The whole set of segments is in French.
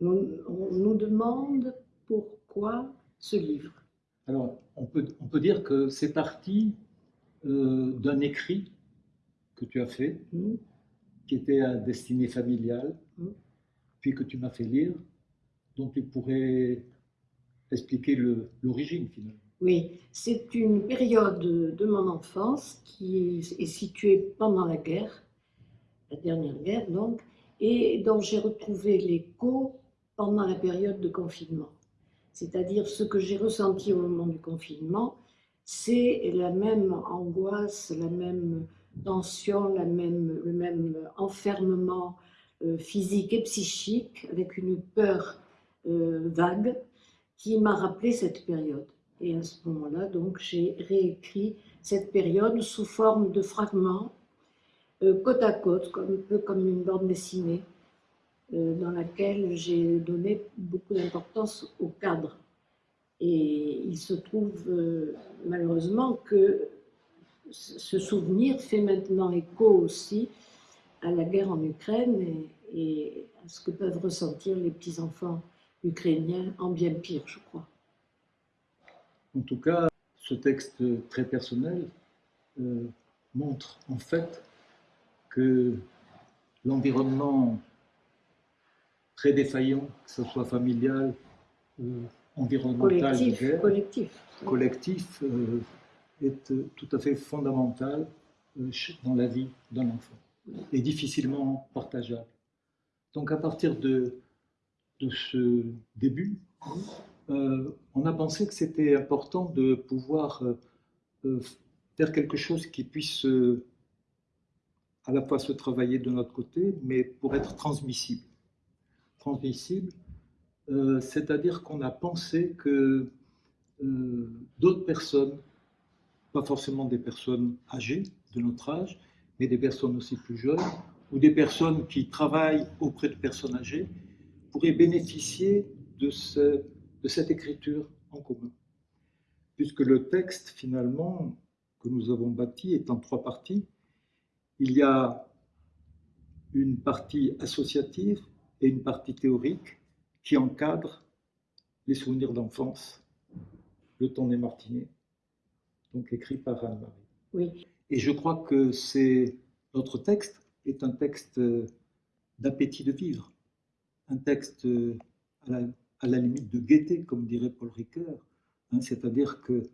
on nous demande pourquoi ce livre. Alors, on peut, on peut dire que c'est parti euh, d'un écrit que tu as fait, Hmm. qui était à destinée familiale, Mm. puis que tu m'as fait lire, dont tu pourrais expliquer l'origine finalement. Oui, c'est une période de mon enfance qui est située pendant la guerre, la dernière guerre donc, et dont j'ai retrouvé l'écho pendant la période de confinement. C'est-à-dire ce que j'ai ressenti au moment du confinement, c'est la même angoisse, la même tension, la même, le même enfermement euh, physique et psychique, avec une peur euh, vague, qui m'a rappelé cette période. Et à ce moment-là, donc, j'ai réécrit cette période sous forme de fragments, euh, côte à côte, un peu comme une bande dessinée, dans laquelle j'ai donné beaucoup d'importance au cadre. Et il se trouve euh, malheureusement que ce souvenir fait maintenant écho aussi à la guerre en Ukraine et, et à ce que peuvent ressentir les petits-enfants ukrainiens en bien pire, je crois. En tout cas, ce texte très personnel euh, montre en fait que l'environnement très défaillant, que ce soit familial, euh, environnemental, Collectif, collectif. collectif, euh, est euh, tout à fait fondamental euh, dans la vie d'un enfant et difficilement partageable. Donc à partir de, de ce début, euh, on a pensé que c'était important de pouvoir euh, faire quelque chose qui puisse euh, à la fois se travailler de notre côté, mais pour être transmissible. Transmissible, euh, c'est-à-dire qu'on a pensé que euh, d'autres personnes, pas forcément des personnes âgées de notre âge, mais des personnes aussi plus jeunes, ou des personnes qui travaillent auprès de personnes âgées, pourraient bénéficier de, ce, de cette écriture en commun. Puisque le texte, finalement, que nous avons bâti est en trois parties. Il y a une partie associative et une partie théorique qui encadre les souvenirs d'enfance, le temps des Martinets, donc écrit par Anne-Marie. Oui, Et je crois que c'est notre texte est un texte euh, d'appétit de vivre, un texte euh, à la, à la limite de gaieté, comme dirait Paul Ricoeur. Hein, C'est-à-dire que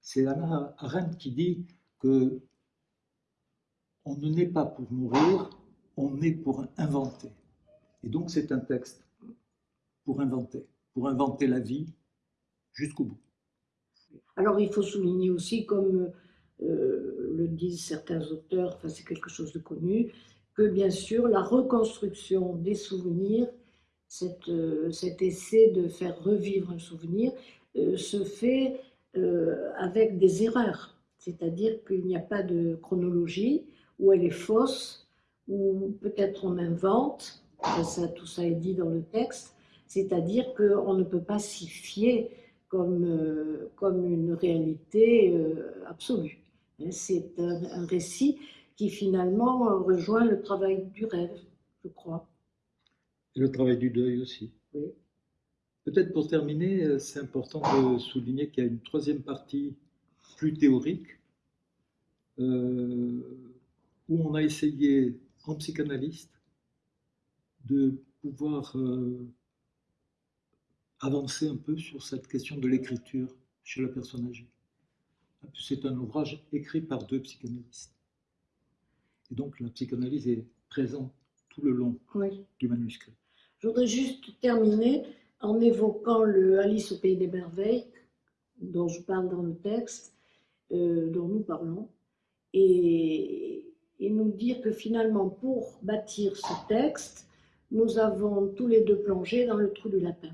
c'est Anna Arendt qui dit que on ne naît pas pour mourir, on naît pour inventer. Et donc c'est un texte pour inventer, pour inventer la vie jusqu'au bout. Alors il faut souligner aussi, comme euh, le disent certains auteurs, enfin c'est quelque chose de connu, que bien sûr la reconstruction des souvenirs, euh, cet essai de faire revivre un souvenir, euh, se fait avec des erreurs. C'est-à-dire qu'il n'y a pas de chronologie, ou elle est fausse, ou peut-être on invente, Ça, tout ça est dit dans le texte, c'est-à-dire qu'on ne peut pas s'y fier comme, euh, comme une réalité euh, absolue. Hein, C'est un, un récit qui finalement rejoint le travail du rêve, je crois. Et le travail du deuil aussi. Oui. Peut-être pour terminer, euh, c'est important de souligner qu'il y a une troisième partie plus théorique, euh, où on a essayé, en psychanalyste, de pouvoir euh, avancer un peu sur cette question de l'écriture chez la personne âgée. C'est un ouvrage écrit par deux psychanalystes. Et donc la psychanalyse est présente tout le long Oui. du manuscrit. Je voudrais juste terminer en évoquant le Alice au pays des merveilles, dont je parle dans le texte, euh, dont nous parlons, et, et nous dire que finalement, pour bâtir ce texte, nous avons tous les deux plongé dans le trou du lapin.